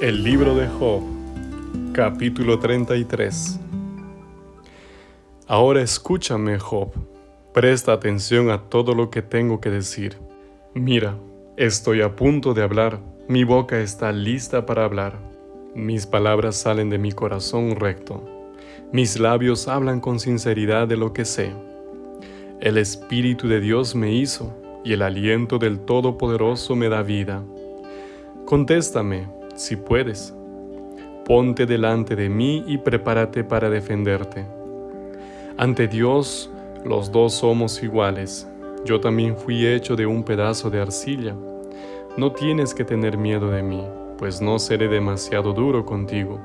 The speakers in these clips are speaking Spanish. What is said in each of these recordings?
El libro de Job, capítulo 33. Ahora escúchame, Job. Presta atención a todo lo que tengo que decir. Mira, estoy a punto de hablar. Mi boca está lista para hablar. Mis palabras salen de mi corazón recto. Mis labios hablan con sinceridad de lo que sé. El Espíritu de Dios me hizo y el aliento del Todopoderoso me da vida. Contéstame, si puedes. Ponte delante de mí y prepárate para defenderte. Ante Dios, los dos somos iguales. Yo también fui hecho de un pedazo de arcilla. No tienes que tener miedo de mí, pues no seré demasiado duro contigo.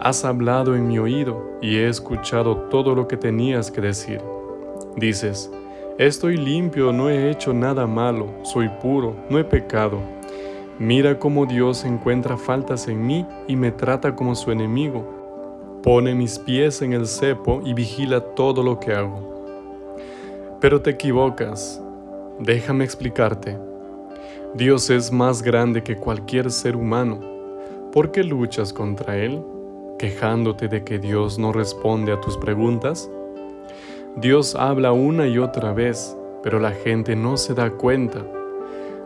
Has hablado en mi oído y he escuchado todo lo que tenías que decir. Dices, estoy limpio, no he hecho nada malo, soy puro, no he pecado. Mira cómo Dios encuentra faltas en mí y me trata como su enemigo. Pone mis pies en el cepo y vigila todo lo que hago. Pero te equivocas. Déjame explicarte. Dios es más grande que cualquier ser humano. ¿Por qué luchas contra Él, quejándote de que Dios no responde a tus preguntas? Dios habla una y otra vez, pero la gente no se da cuenta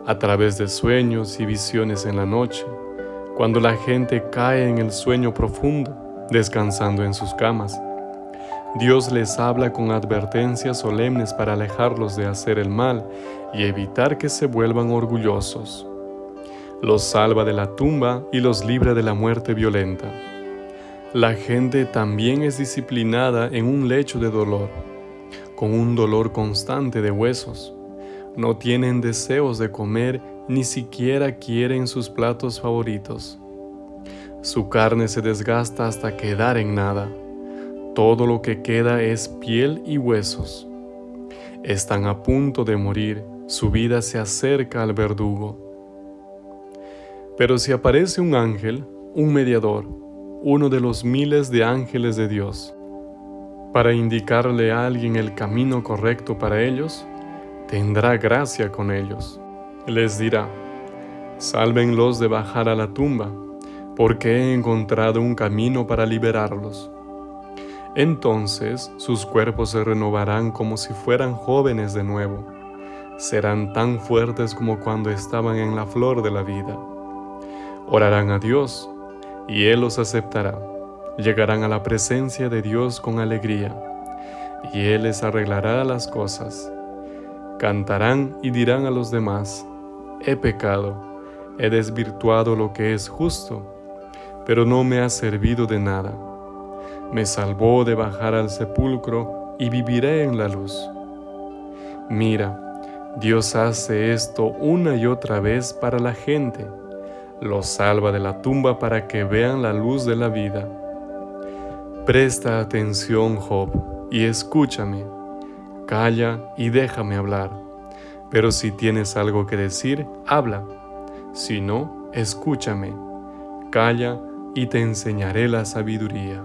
a través de sueños y visiones en la noche, cuando la gente cae en el sueño profundo, descansando en sus camas. Dios les habla con advertencias solemnes para alejarlos de hacer el mal y evitar que se vuelvan orgullosos. Los salva de la tumba y los libra de la muerte violenta. La gente también es disciplinada en un lecho de dolor, con un dolor constante de huesos no tienen deseos de comer, ni siquiera quieren sus platos favoritos. Su carne se desgasta hasta quedar en nada. Todo lo que queda es piel y huesos. Están a punto de morir, su vida se acerca al verdugo. Pero si aparece un ángel, un mediador, uno de los miles de ángeles de Dios, para indicarle a alguien el camino correcto para ellos, tendrá gracia con ellos. Les dirá, sálvenlos de bajar a la tumba, porque he encontrado un camino para liberarlos. Entonces sus cuerpos se renovarán como si fueran jóvenes de nuevo. Serán tan fuertes como cuando estaban en la flor de la vida. Orarán a Dios, y Él los aceptará. Llegarán a la presencia de Dios con alegría, y Él les arreglará las cosas Cantarán y dirán a los demás, he pecado, he desvirtuado lo que es justo, pero no me ha servido de nada. Me salvó de bajar al sepulcro y viviré en la luz. Mira, Dios hace esto una y otra vez para la gente. Los salva de la tumba para que vean la luz de la vida. Presta atención, Job, y escúchame calla y déjame hablar. Pero si tienes algo que decir, habla. Si no, escúchame. Calla y te enseñaré la sabiduría.